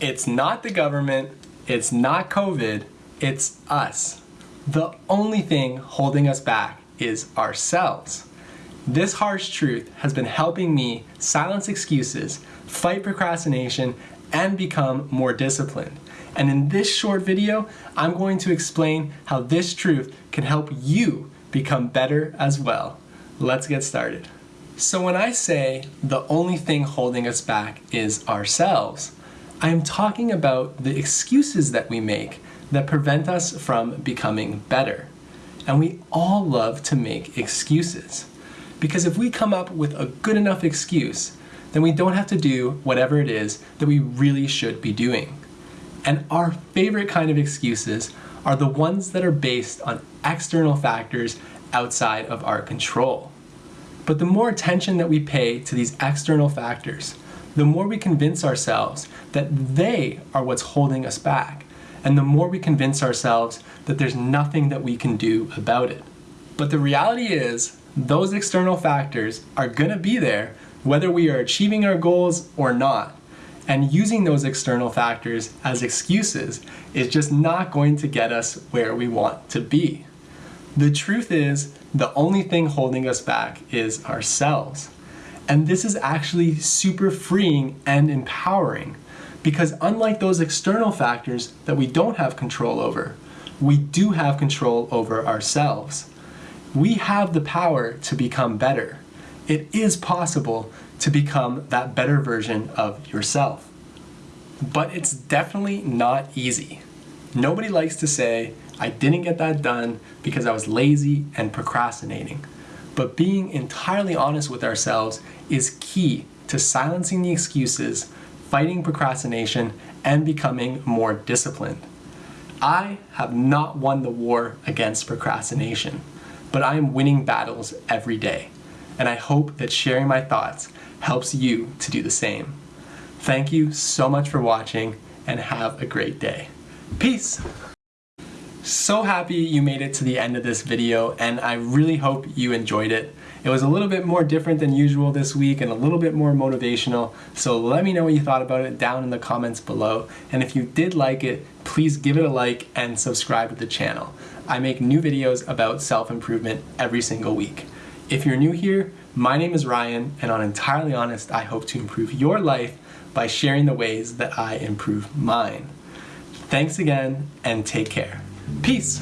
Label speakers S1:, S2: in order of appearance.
S1: It's not the government, it's not COVID, it's us. The only thing holding us back is ourselves. This harsh truth has been helping me silence excuses, fight procrastination, and become more disciplined. And in this short video, I'm going to explain how this truth can help you become better as well. Let's get started. So when I say the only thing holding us back is ourselves, I am talking about the excuses that we make that prevent us from becoming better. And we all love to make excuses. Because if we come up with a good enough excuse, then we don't have to do whatever it is that we really should be doing. And our favorite kind of excuses are the ones that are based on external factors outside of our control. But the more attention that we pay to these external factors, the more we convince ourselves that they are what's holding us back, and the more we convince ourselves that there's nothing that we can do about it. But the reality is, those external factors are gonna be there whether we are achieving our goals or not. And using those external factors as excuses is just not going to get us where we want to be. The truth is, the only thing holding us back is ourselves. And this is actually super freeing and empowering because unlike those external factors that we don't have control over, we do have control over ourselves. We have the power to become better. It is possible to become that better version of yourself. But it's definitely not easy. Nobody likes to say, I didn't get that done because I was lazy and procrastinating but being entirely honest with ourselves is key to silencing the excuses, fighting procrastination, and becoming more disciplined. I have not won the war against procrastination, but I am winning battles every day, and I hope that sharing my thoughts helps you to do the same. Thank you so much for watching, and have a great day. Peace! So happy you made it to the end of this video and I really hope you enjoyed it. It was a little bit more different than usual this week and a little bit more motivational, so let me know what you thought about it down in the comments below. And if you did like it, please give it a like and subscribe to the channel. I make new videos about self-improvement every single week. If you're new here, my name is Ryan, and on Entirely Honest, I hope to improve your life by sharing the ways that I improve mine. Thanks again, and take care. Peace.